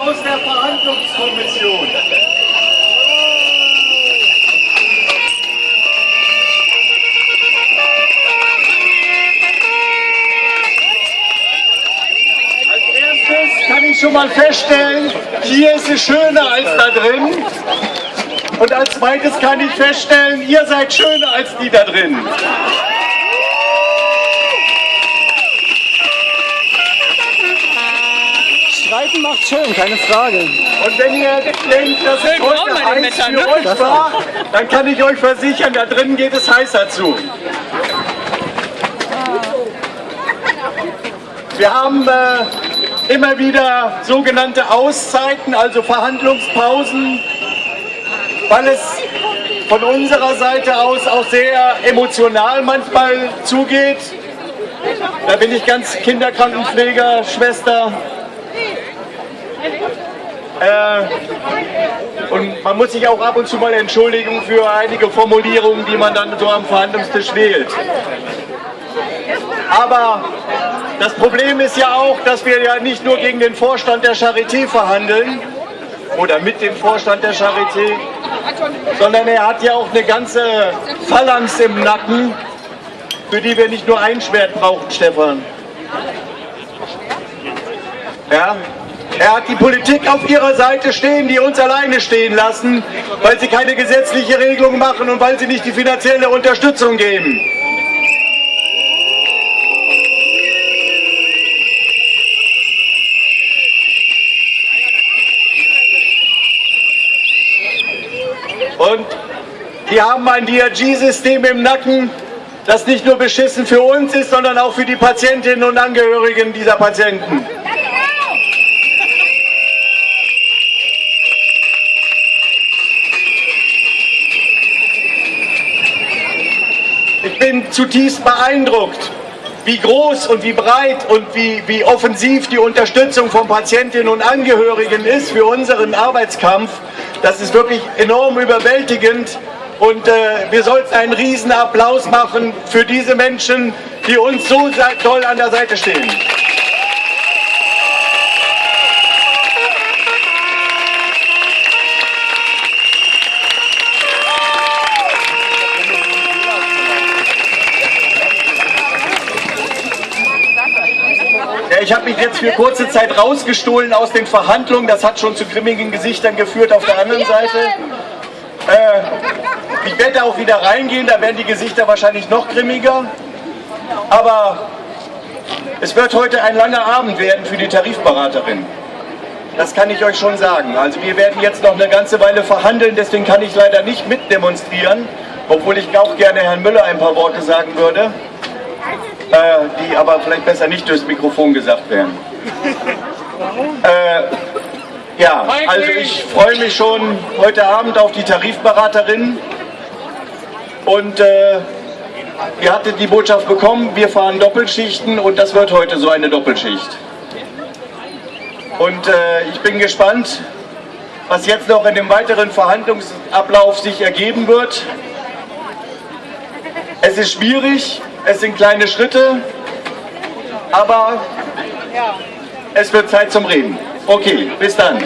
aus der Verhandlungskommission. Als erstes kann ich schon mal feststellen, hier ist es schöner als da drin. Und als zweites kann ich feststellen, ihr seid schöner als die da drin. Streiten macht schön, keine Frage. Und wenn ihr denkt, dass es heute heiß für ne? euch war, dann kann ich euch versichern, da drin geht es heißer zu. Wir haben äh, immer wieder sogenannte Auszeiten, also Verhandlungspausen, weil es von unserer Seite aus auch sehr emotional manchmal zugeht. Da bin ich ganz Kinderkrankenpfleger, Schwester. Äh, und man muss sich auch ab und zu mal entschuldigen für einige Formulierungen, die man dann so am Verhandlungstisch wählt. Aber das Problem ist ja auch, dass wir ja nicht nur gegen den Vorstand der Charité verhandeln oder mit dem Vorstand der Charité, sondern er hat ja auch eine ganze Phalanx im Nacken, für die wir nicht nur ein Schwert brauchen, Stefan. Ja, er hat die Politik auf ihrer Seite stehen, die uns alleine stehen lassen, weil sie keine gesetzliche Regelung machen und weil sie nicht die finanzielle Unterstützung geben. Und die haben ein DRG-System im Nacken, das nicht nur beschissen für uns ist, sondern auch für die Patientinnen und Angehörigen dieser Patienten. Ich bin zutiefst beeindruckt, wie groß und wie breit und wie, wie offensiv die Unterstützung von Patientinnen und Angehörigen ist für unseren Arbeitskampf. Das ist wirklich enorm überwältigend und äh, wir sollten einen riesen Applaus machen für diese Menschen, die uns so toll an der Seite stehen. Ich habe mich jetzt für kurze Zeit rausgestohlen aus den Verhandlungen. Das hat schon zu grimmigen Gesichtern geführt auf der anderen Seite. Äh, ich werde auch wieder reingehen, da werden die Gesichter wahrscheinlich noch grimmiger. Aber es wird heute ein langer Abend werden für die Tarifberaterin. Das kann ich euch schon sagen. Also wir werden jetzt noch eine ganze Weile verhandeln, deswegen kann ich leider nicht mitdemonstrieren, obwohl ich auch gerne Herrn Müller ein paar Worte sagen würde, äh, die aber vielleicht besser nicht durchs Mikrofon gesagt werden. Äh, ja, also ich freue mich schon heute Abend auf die Tarifberaterin und äh, ihr hattet die Botschaft bekommen, wir fahren Doppelschichten und das wird heute so eine Doppelschicht. Und äh, ich bin gespannt, was jetzt noch in dem weiteren Verhandlungsablauf sich ergeben wird. Es ist schwierig, es sind kleine Schritte, aber es wird Zeit zum Reden. Okay, bis dann.